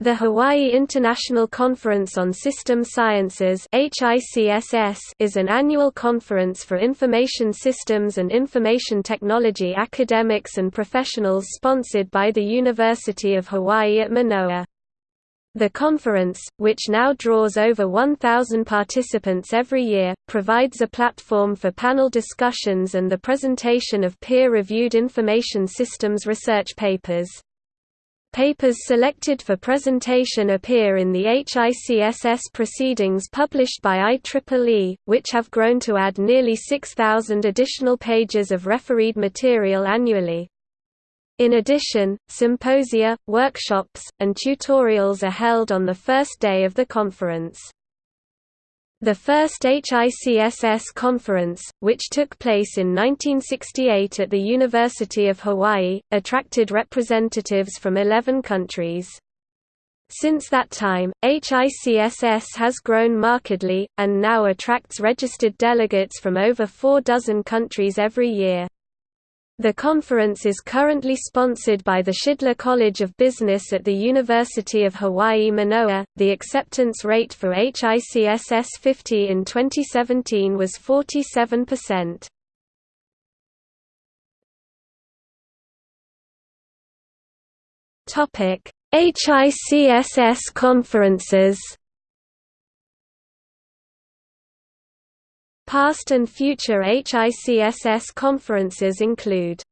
The Hawaii International Conference on System Sciences is an annual conference for information systems and information technology academics and professionals sponsored by the University of Hawaii at Manoa. The conference, which now draws over 1,000 participants every year, provides a platform for panel discussions and the presentation of peer-reviewed information systems research papers. Papers selected for presentation appear in the HICSS proceedings published by IEEE, which have grown to add nearly 6,000 additional pages of refereed material annually. In addition, symposia, workshops, and tutorials are held on the first day of the conference. The first HICSS conference, which took place in 1968 at the University of Hawaii, attracted representatives from 11 countries. Since that time, HICSS has grown markedly, and now attracts registered delegates from over four dozen countries every year. The conference is currently sponsored by the Shidler College of Business at the University of Hawaii Manoa. The acceptance rate for HICSS 50 in 2017 was 47%. Topic: HICSS conferences. Past and future HICSS conferences include